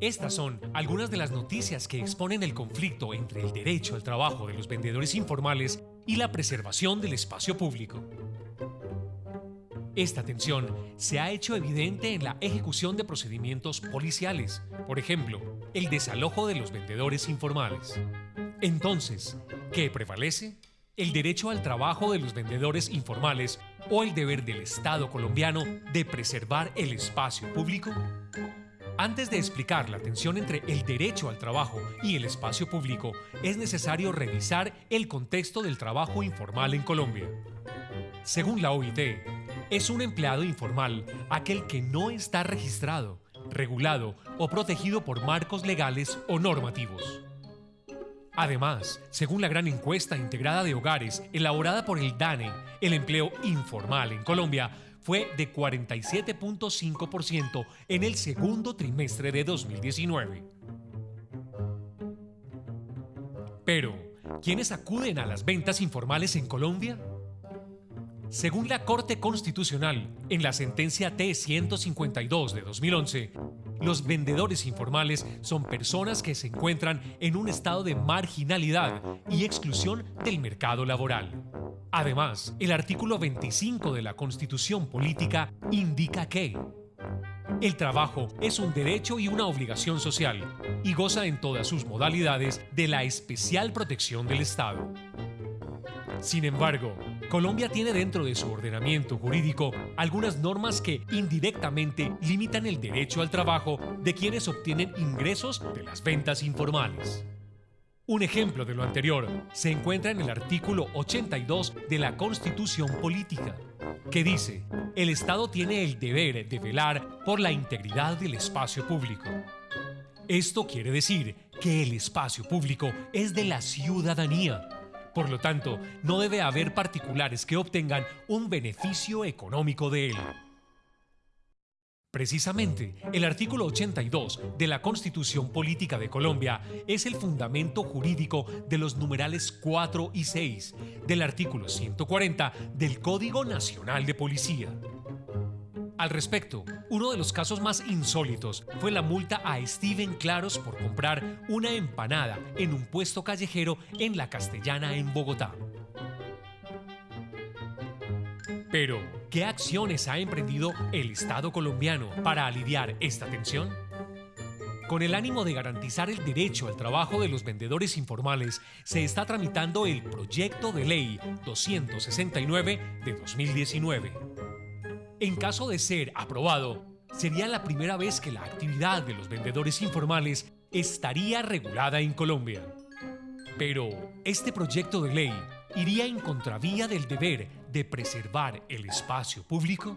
Estas son algunas de las noticias que exponen el conflicto entre el derecho al trabajo de los vendedores informales y la preservación del espacio público. Esta tensión se ha hecho evidente en la ejecución de procedimientos policiales, por ejemplo, el desalojo de los vendedores informales. Entonces, ¿qué prevalece? ¿El derecho al trabajo de los vendedores informales o el deber del Estado colombiano de preservar el espacio público? Antes de explicar la tensión entre el derecho al trabajo y el espacio público, es necesario revisar el contexto del trabajo informal en Colombia. Según la OIT, es un empleado informal aquel que no está registrado, regulado o protegido por marcos legales o normativos. Además, según la gran encuesta integrada de hogares elaborada por el DANE, el empleo informal en Colombia fue de 47.5% en el segundo trimestre de 2019. Pero, ¿quiénes acuden a las ventas informales en Colombia? Según la Corte Constitucional, en la sentencia T-152 de 2011, los vendedores informales son personas que se encuentran en un estado de marginalidad y exclusión del mercado laboral. Además, el artículo 25 de la Constitución Política indica que el trabajo es un derecho y una obligación social y goza en todas sus modalidades de la especial protección del Estado. Sin embargo, Colombia tiene dentro de su ordenamiento jurídico algunas normas que indirectamente limitan el derecho al trabajo de quienes obtienen ingresos de las ventas informales. Un ejemplo de lo anterior se encuentra en el artículo 82 de la Constitución Política, que dice, el Estado tiene el deber de velar por la integridad del espacio público. Esto quiere decir que el espacio público es de la ciudadanía por lo tanto, no debe haber particulares que obtengan un beneficio económico de él. Precisamente, el artículo 82 de la Constitución Política de Colombia es el fundamento jurídico de los numerales 4 y 6 del artículo 140 del Código Nacional de Policía. Al respecto, uno de los casos más insólitos fue la multa a Steven Claros por comprar una empanada en un puesto callejero en La Castellana en Bogotá. Pero, ¿qué acciones ha emprendido el Estado colombiano para aliviar esta tensión? Con el ánimo de garantizar el derecho al trabajo de los vendedores informales, se está tramitando el Proyecto de Ley 269 de 2019 en caso de ser aprobado, sería la primera vez que la actividad de los vendedores informales estaría regulada en Colombia. Pero, ¿este proyecto de ley iría en contravía del deber de preservar el espacio público?